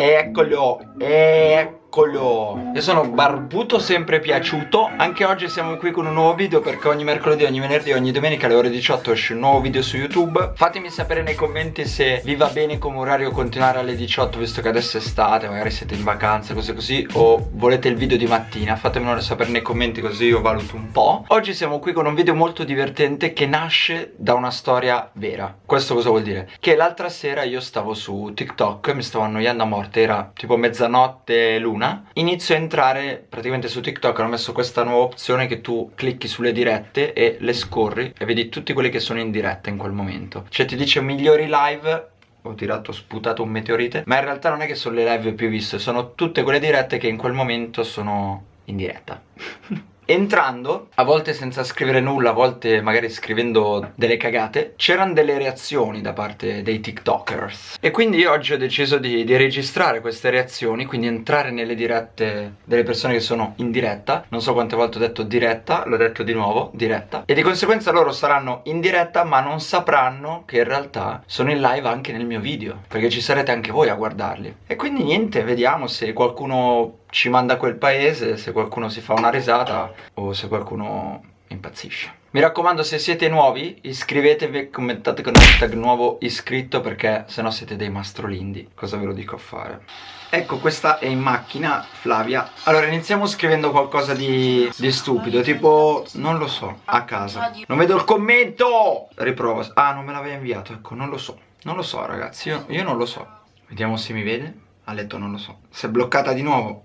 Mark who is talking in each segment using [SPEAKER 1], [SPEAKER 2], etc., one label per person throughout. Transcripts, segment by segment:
[SPEAKER 1] Ecolho, é eccolo Io sono barbuto sempre piaciuto. Anche oggi siamo qui con un nuovo video Perché ogni mercoledì, ogni venerdì, ogni domenica alle ore 18 esce un nuovo video su YouTube. Fatemi sapere nei commenti se vi va bene come orario continuare alle 18 Visto che adesso è estate, magari siete in vacanza, cose così O volete il video di mattina. Fatemelo sapere nei commenti così io valuto un po' Oggi siamo qui con un video molto divertente Che nasce da una storia vera. Questo cosa vuol dire? Che l'altra sera io stavo su TikTok Mi stavo annoiando a morte era tipo mezzanotte l'una Inizio a entrare praticamente su TikTok Hanno messo questa nuova opzione che tu clicchi sulle dirette e le scorri E vedi tutti quelli che sono in diretta in quel momento. Cioè ti dice migliori live ho tirato, sputato un meteorite Ma in realtà non è che sono le live più viste Sono tutte quelle dirette che in quel momento sono in diretta Entrando, a volte senza scrivere nulla, a volte magari scrivendo delle cagate, c'erano delle reazioni da parte dei tiktokers. E quindi oggi ho deciso di, di, registrare queste reazioni, quindi entrare nelle dirette delle persone che sono in diretta. Non so quante volte ho detto diretta, l'ho detto di nuovo, diretta. E di conseguenza loro saranno in diretta ma non sapranno che in realtà sono in live anche nel mio video. Perché ci sarete anche voi a guardarli. E quindi niente, vediamo se qualcuno ci manda a quel paese se qualcuno si fa una risata o se qualcuno impazzisce. Mi raccomando se siete nuovi iscrivetevi e commentate con hashtag nuovo iscritto perché sennò siete dei mastrolindi. Cosa ve lo dico a fare? Ecco questa è in macchina Flavia. Allora iniziamo scrivendo qualcosa di, di stupido Tipo non lo so a casa. Non vedo il commento! Riprovo. Ah non me l'aveva inviato ecco non lo so. Non lo so ragazzi io, io non lo so. Vediamo se mi vede. Ha letto non lo so. Si è bloccata di nuovo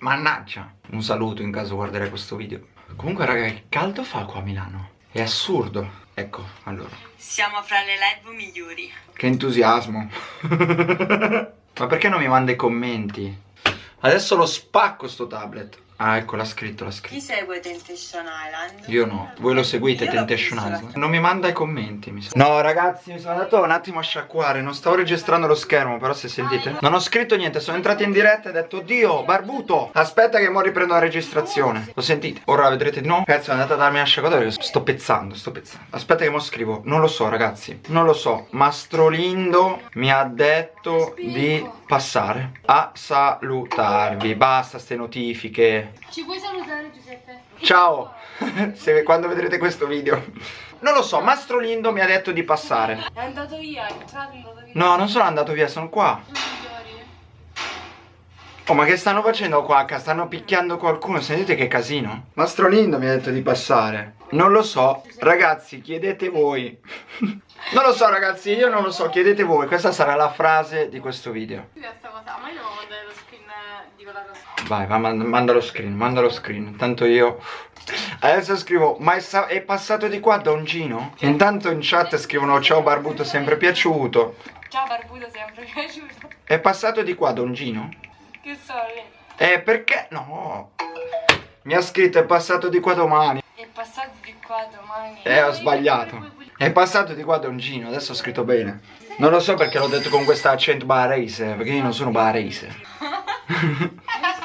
[SPEAKER 1] Mannaggia. Un saluto in caso guarderai questo video. Comunque raga che caldo fa qua a Milano. È assurdo. Ecco allora.
[SPEAKER 2] Siamo fra le live migliori.
[SPEAKER 1] Che entusiasmo. Ma perché non mi manda i commenti? Adesso lo spacco sto tablet Ah ecco l'ha scritto l'ha scritto.
[SPEAKER 2] Chi segue Temptation Island?
[SPEAKER 1] Io no. Voi lo seguite Io Temptation Island? Non mi manda i commenti mi sa. No ragazzi mi sono andato un attimo a sciacquare. Non stavo registrando lo schermo però se sentite. Non ho scritto niente Sono entrato in diretta e ho detto Dio barbuto Aspetta che mo riprendo la registrazione. Lo sentite? Ora la vedrete di nuovo. Cazzo è andata a darmi una sciacquatura Sto pezzando sto pezzando. Aspetta che mo scrivo. Non lo so ragazzi. Non lo so. Mastrolindo mi ha detto di passare a salutarvi. Basta ste notifiche
[SPEAKER 3] ci puoi salutare Giuseppe?
[SPEAKER 1] Ciao, Se, quando vedrete questo video. Non lo so, Mastro Lindo mi ha detto di passare.
[SPEAKER 3] È andato via, è entrato, è andato via
[SPEAKER 1] No, non sono andato via, sono qua. Oh ma che stanno facendo qua? Stanno picchiando qualcuno, sentite che casino? Mastro Lindo mi ha detto di passare. Non lo so, ragazzi chiedete voi. Non lo so ragazzi, io non lo so, chiedete voi. Questa sarà la frase di questo video.
[SPEAKER 3] Ma io lo screen di quella cosa
[SPEAKER 1] Vai, va, manda lo screen, manda lo screen. Intanto io Adesso scrivo Ma è, passato di qua Don Gino? Intanto in chat scrivono Ciao Barbuto sempre piaciuto.
[SPEAKER 3] Ciao Barbuto sempre piaciuto.
[SPEAKER 1] È passato di qua Don Gino?
[SPEAKER 3] Che so
[SPEAKER 1] Eh perché? No. Mi ha scritto è passato di qua domani.
[SPEAKER 3] È passato di qua domani.
[SPEAKER 1] Eh ho sbagliato. È passato di qua Don Gino Adesso ho scritto bene. Non lo so perché l'ho detto con questo accento barese Perché io non sono barese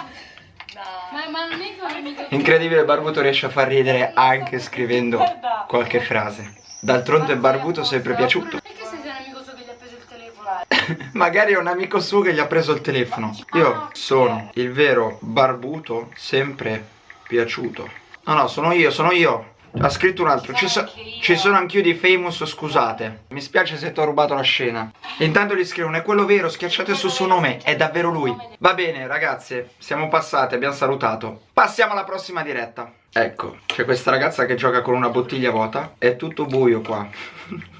[SPEAKER 1] Incredibile, Barbuto riesce a far ridere anche scrivendo qualche frase. D'altronde Barbuto sempre piaciuto.
[SPEAKER 3] Perché sei un amico suo che gli ha preso il telefono?
[SPEAKER 1] Magari è un amico suo che gli ha preso il telefono. Io sono il vero Barbuto sempre piaciuto. No, no, sono io, sono io. Ha scritto un altro. Ci, so ci sono anch'io di famous scusate. Mi spiace se ti ho rubato la scena. Intanto gli scrivono è quello vero Schiacciate sul suo nome È davvero lui. Va bene ragazze Siamo passate Abbiamo salutato. Passiamo alla prossima diretta. Ecco C'è questa ragazza che gioca con una bottiglia vuota. È tutto buio qua.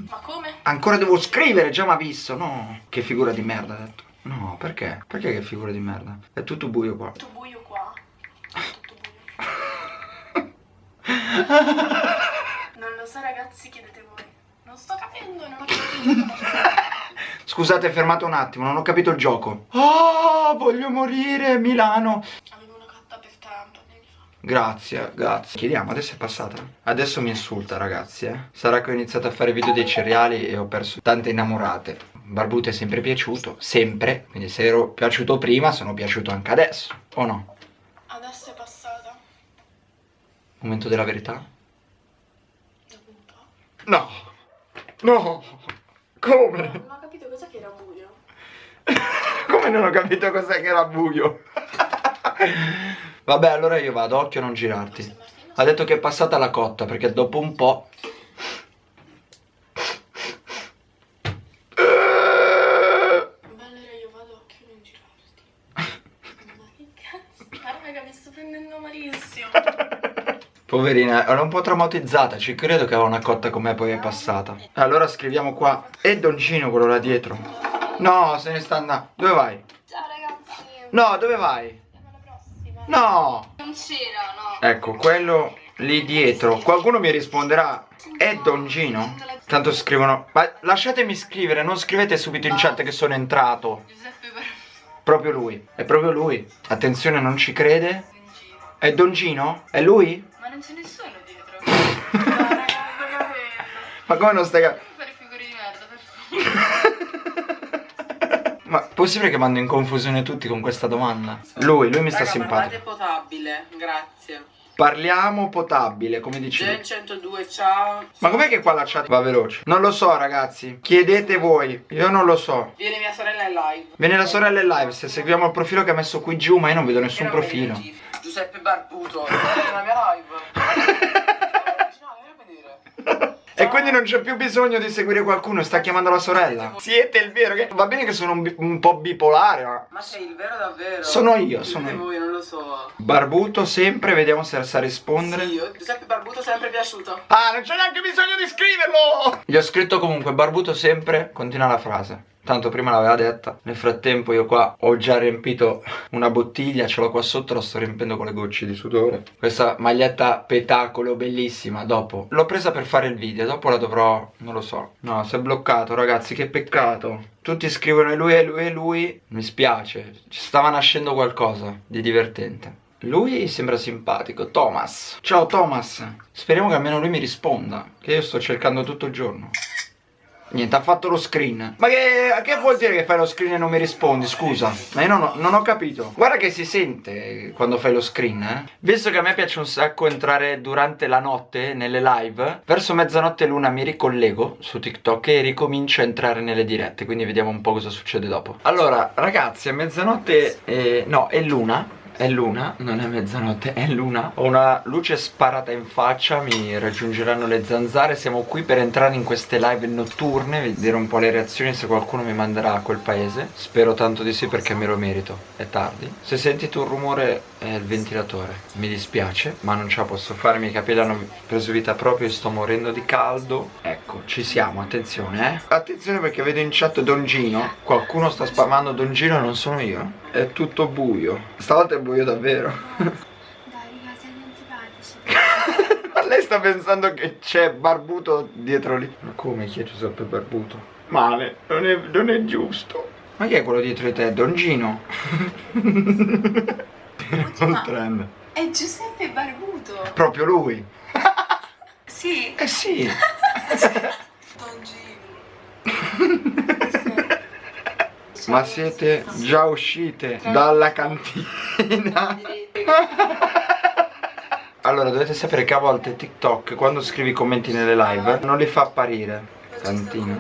[SPEAKER 3] Ma come?
[SPEAKER 1] Ancora devo scrivere Già mi ha visto. No Che figura di merda ha detto. No perché? Perché che figura di merda? È tutto buio qua.
[SPEAKER 3] Tutto buio qua Non lo so ragazzi, chiedete voi. Non sto capendo, non ho capito.
[SPEAKER 1] Scusate, fermate un attimo, non ho capito il gioco. Oh, voglio morire, Milano.
[SPEAKER 3] Avevo una catta per tanto
[SPEAKER 1] Grazie, grazie. Chiediamo, adesso è passata? Adesso mi insulta, ragazzi, eh. Sarà che ho iniziato a fare video dei cereali e ho perso tante innamorate. Barbuto è sempre piaciuto, sempre. Quindi se ero piaciuto prima, sono piaciuto anche adesso, o no?
[SPEAKER 3] Adesso è passata.
[SPEAKER 1] Momento della verità?
[SPEAKER 3] Dopo un po'.
[SPEAKER 1] No! No! Come?
[SPEAKER 3] Non ho capito cosa che era buio.
[SPEAKER 1] Come Come non ho capito cos'è che era buio? Vabbè, allora io vado, occhio a non girarti. Ha detto che è passata la cotta perché dopo un po'...
[SPEAKER 3] Valeria, io vado occhio non girarti. Ma che cazzo? Ah, raga, mi sto prendendo malissimo.
[SPEAKER 1] Poverina, era un po' traumatizzata, ci credo che aveva una cotta con me poi è passata. Allora scriviamo qua. E Doncino quello là dietro. No, se ne sta andando. Dove vai?
[SPEAKER 3] Ciao ragazzi.
[SPEAKER 1] No, dove vai? No!
[SPEAKER 3] Non c'era, no.
[SPEAKER 1] Ecco, quello lì dietro. Qualcuno mi risponderà. È Don Gino? Tanto scrivono. Ma lasciatemi scrivere, non scrivete subito in chat che sono entrato.
[SPEAKER 3] Giuseppe
[SPEAKER 1] Proprio lui. È proprio lui. Attenzione, non ci crede. È Don Gino? È lui?
[SPEAKER 3] Ma non c'è nessuno dietro. no, raga, capendo.
[SPEAKER 1] Ma come non stai cap-
[SPEAKER 3] Fare figure di merda, per favore.
[SPEAKER 1] Ma possibile che mando in confusione tutti con questa domanda? Lui, lui mi sta
[SPEAKER 4] Raga,
[SPEAKER 1] simpatico.
[SPEAKER 4] parlate potabile, grazie.
[SPEAKER 1] Parliamo potabile, come dici
[SPEAKER 4] Gen
[SPEAKER 1] tu.
[SPEAKER 4] 102, ciao.
[SPEAKER 1] Ma com'è che qua la chat va veloce? Non lo so ragazzi, chiedete voi, io non lo so.
[SPEAKER 4] Viene mia sorella in live.
[SPEAKER 1] Viene la sorella in live, se seguiamo il profilo che ha messo qui giù, ma io non vedo nessun profilo.
[SPEAKER 4] Giuseppe Barbuto. Nella mia live.
[SPEAKER 1] E quindi non c'è più bisogno di seguire qualcuno, sta chiamando la sorella. Siete il vero, che... va bene che sono un, un po' bipolare, ma...
[SPEAKER 4] Ma sei il vero davvero?
[SPEAKER 1] Sono io, sono io.
[SPEAKER 4] voi, non lo so.
[SPEAKER 1] Barbuto sempre, vediamo se sa rispondere.
[SPEAKER 4] Sì, io, Giuseppe Barbuto sempre piaciuto.
[SPEAKER 1] Ah, non c'è neanche bisogno di scriverlo! Gli ho scritto comunque Barbuto sempre, continua la frase. Tanto prima l'aveva detta. Nel frattempo io qua ho già riempito una bottiglia, ce l'ho qua sotto, la sto riempendo con le gocce di sudore. Questa maglietta petacolo bellissima, dopo. L'ho presa per fare il video, dopo la dovrò... non lo so. No, si è bloccato ragazzi, che peccato. Tutti scrivono e lui e lui e lui. Mi spiace, ci stava nascendo qualcosa di divertente. Lui sembra simpatico, Thomas. Ciao Thomas. Speriamo che almeno lui mi risponda. Che io sto cercando tutto il giorno. Niente, ha fatto lo screen. Ma che, che vuol dire che fai lo screen e non mi rispondi? Scusa. Ma io non ho, non ho capito. Guarda che si sente quando fai lo screen, eh. Visto che a me piace un sacco entrare durante la notte nelle live, verso mezzanotte l'una mi ricollego su TikTok e ricomincio a entrare nelle dirette. Quindi vediamo un po' cosa succede dopo. Allora, ragazzi, a mezzanotte. eh, no, è l'una. È l'una, non è mezzanotte, è l'una. Ho una luce sparata in faccia, mi raggiungeranno le zanzare. Siamo qui per entrare in queste live notturne, vedere un po' le reazioni se qualcuno mi manderà a quel paese. Spero tanto di sì perché me lo merito. È tardi. Se sentite un rumore è il ventilatore. Mi dispiace, ma non ce la posso fare. I miei capelli hanno preso vita proprio e sto morendo di caldo. Ecco, ci siamo, attenzione, eh. Attenzione perché vedo in chat Don Gino. Qualcuno sta spammando Don Gino e non sono io. È tutto buio. Stavolta è buio davvero. Lei sta pensando che c'è Barbuto dietro lì. Ma come chi è Giuseppe Barbuto? Male, non è, non è giusto. Ma chi è quello dietro di te? Don Gino? un trend.
[SPEAKER 3] È Giuseppe Barbuto.
[SPEAKER 1] Proprio lui.
[SPEAKER 3] Sì.
[SPEAKER 1] Eh sì. Ma siete già uscite dalla cantina? Allora dovete sapere che a volte TikTok quando scrivi commenti nelle live non li fa apparire. Cantina?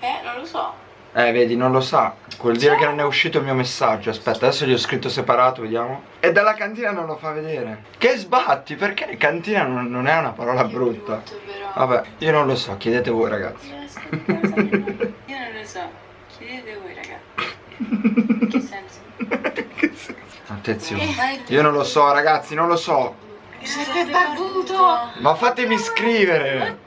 [SPEAKER 3] Eh, non lo so.
[SPEAKER 1] Eh vedi non lo sa Vuol dire che non è uscito il mio messaggio. Aspetta adesso gli ho scritto separato vediamo. E dalla cantina non lo fa vedere. Che sbatti? Perché cantina non, non è una parola brutta. Vabbè io non lo so chiedete voi ragazzi.
[SPEAKER 3] Io non lo so. Chiedete voi, raga. Che senso?
[SPEAKER 1] Attenzione. Io non lo so ragazzi non lo so. Ma fatemi scrivere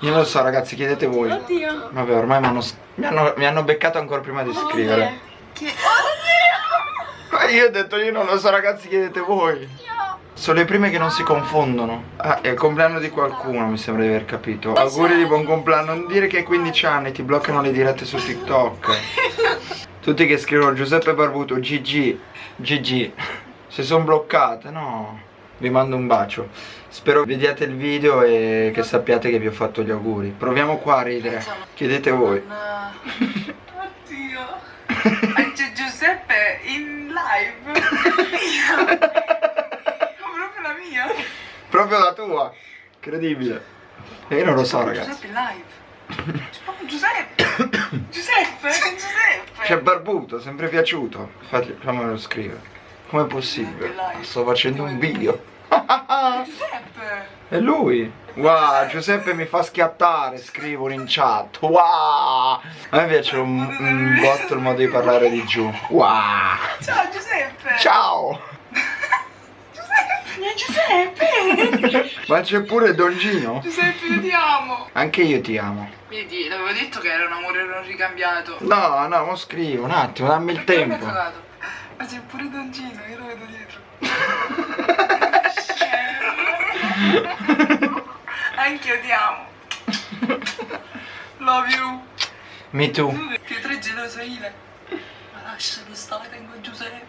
[SPEAKER 1] Io non lo so ragazzi chiedete voi.
[SPEAKER 3] Oddio.
[SPEAKER 1] Vabbè ormai mi hanno, mi hanno, mi hanno beccato ancora prima di scrivere.
[SPEAKER 3] Che...
[SPEAKER 1] Ma io ho detto io non lo so ragazzi chiedete voi. Sono le prime che non si confondono. Ah è il compleanno di qualcuno mi sembra di aver capito. Auguri di buon compleanno. Non dire che hai 15 anni ti bloccano le dirette su TikTok. Tutti che scrivono Giuseppe Barbuto GG GG Se sono bloccate no Vi mando un bacio Spero vediate il video e che sappiate che vi ho fatto gli auguri Proviamo qua a ridere Chiedete voi
[SPEAKER 4] Oddio. C'è Giuseppe in live. proprio la mia.
[SPEAKER 1] Proprio la tua Incredibile E io non lo so ragazzi
[SPEAKER 4] Giuseppe in live. C'è proprio Giuseppe. Giuseppe, Giuseppe.
[SPEAKER 1] C'è Barbuto, sempre piaciuto. Fammelo scrivere. Com'è possibile? Sto facendo un video.
[SPEAKER 4] Giuseppe.
[SPEAKER 1] È lui. Wow, Giuseppe mi fa schiattare, scrivono in chat. Wow. A me piace un, un botto il modo di parlare di giù. Wow.
[SPEAKER 4] Ciao Giuseppe.
[SPEAKER 1] Ciao.
[SPEAKER 4] Giuseppe.
[SPEAKER 1] Ma c'è pure Don Gino?
[SPEAKER 4] Giuseppe, io ti amo.
[SPEAKER 1] Anche io ti amo.
[SPEAKER 4] Vedi, l'avevo detto che era un amore non ricambiato.
[SPEAKER 1] No, no, mo scrivo un attimo, dammi il
[SPEAKER 4] Perché
[SPEAKER 1] tempo.
[SPEAKER 4] Ma c'è pure Don Gino, io lo vedo dietro. Anch'io ti amo. Love you.
[SPEAKER 1] Me too.
[SPEAKER 4] Pietro è geloso Ile. Ma lascialo stare, tengo Giuseppe.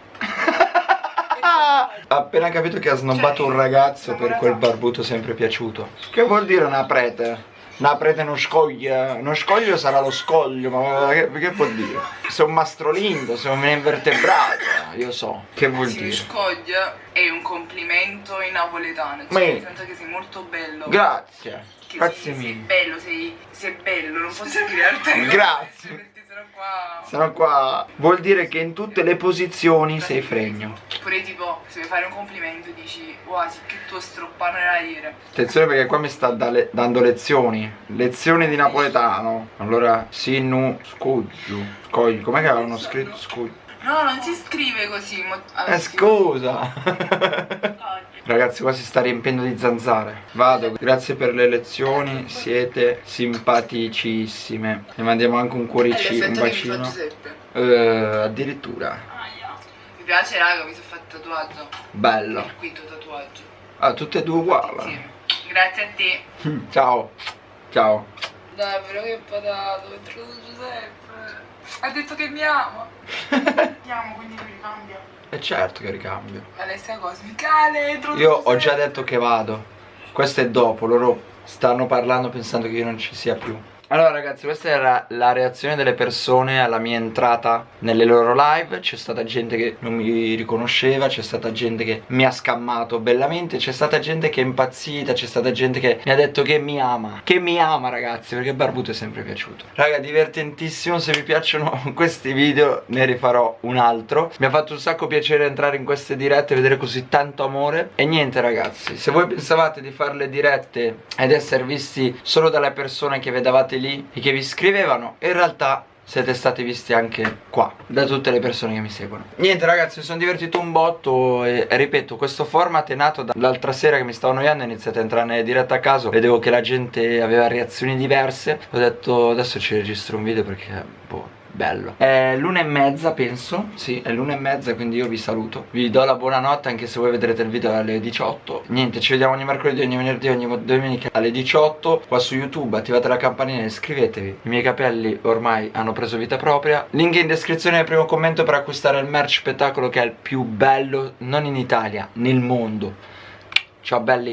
[SPEAKER 1] Ha appena capito che ha snobbato
[SPEAKER 4] Cioè,
[SPEAKER 1] un ragazzo per quel barbuto sempre piaciuto. Che vuol dire una prete? Una prete non scoglie. Non scoglio sarà lo scoglio, ma che, che vuol dire? Sei un mastrolindo, sei un invertebrato. Io so. Che vuol
[SPEAKER 4] Si
[SPEAKER 1] dire?
[SPEAKER 4] scoglie è un complimento in napoletano. Cioè, nel senso che sei molto bello.
[SPEAKER 1] Grazie. Grazie
[SPEAKER 4] sei, sei
[SPEAKER 1] mille.
[SPEAKER 4] bello, sei, sei bello, non posso dire altre cose.
[SPEAKER 1] Grazie.
[SPEAKER 4] Sennò qua.
[SPEAKER 1] Sono qua. Vuol dire che in tutte le posizioni sei fregno.
[SPEAKER 4] Pure tipo, se vuoi fare un complimento dici, wow, sì che tuo stroppano nella dire.
[SPEAKER 1] Attenzione perché qua mi sta da- dando lezioni. Lezioni di napoletano. Allora, sinu, scuggio. Scoglio. Com'è che avevano scritto scuggio?
[SPEAKER 4] No, non si scrive così. ah,
[SPEAKER 1] Eh scusa Ragazzi qua si sta riempiendo di zanzare Vado, grazie per le lezioni Siete simpaticissime Ne mandiamo anche un cuoricino, un
[SPEAKER 4] mi fa
[SPEAKER 1] bacino. Eh, Addirittura
[SPEAKER 4] Mi piace raga, mi sono fatto tatuaggio.
[SPEAKER 1] Bello
[SPEAKER 4] Il quinto tatuaggio.
[SPEAKER 1] Ah, tutte e due uguali.
[SPEAKER 4] Grazie a te.
[SPEAKER 1] Ciao Ciao
[SPEAKER 4] Dai, però che patato, Giuseppe. Ha detto che mi ama. Ti amo, quindi mi ricambia.
[SPEAKER 1] E certo che ricambio
[SPEAKER 4] Alessia Cosmicale, è trovato
[SPEAKER 1] Io ho già detto che vado Questo è dopo, loro stanno parlando pensando che io non ci sia più allora ragazzi questa era la reazione delle persone alla mia entrata nelle loro live. C'è stata gente che non mi riconosceva C'è stata gente che mi ha scammato bellamente C'è stata gente che è impazzita C'è stata gente che mi ha detto che mi ama Che mi ama ragazzi perché Barbuto è sempre piaciuto. Raga divertentissimo Se vi piacciono questi video ne rifarò un altro. Mi ha fatto un sacco piacere entrare in queste dirette e vedere così tanto amore. E niente ragazzi Se voi pensavate di fare le dirette ed essere visti solo dalle persone che vedevate lì E che vi scrivevano In realtà siete stati visti anche qua da tutte le persone che mi seguono. Niente ragazzi mi sono divertito un botto e, ripeto questo format è nato da- dall'altra sera che mi stavo annoiando ho iniziato a entrare nelle dirette a caso vedevo che la gente aveva reazioni diverse ho detto adesso ci registro un video perché boh Bello. È l'una e mezza penso. Sì è l'una e mezza quindi io vi saluto. Vi do la buonanotte anche se voi vedrete il video alle 18 Niente ci vediamo ogni mercoledì, ogni venerdì, ogni domenica alle 18 Qua su YouTube attivate la campanella e iscrivetevi. I miei capelli ormai hanno preso vita propria. Link in descrizione nel primo commento per acquistare il merch spettacolo che è il più bello Non in Italia, nel mondo. Ciao belli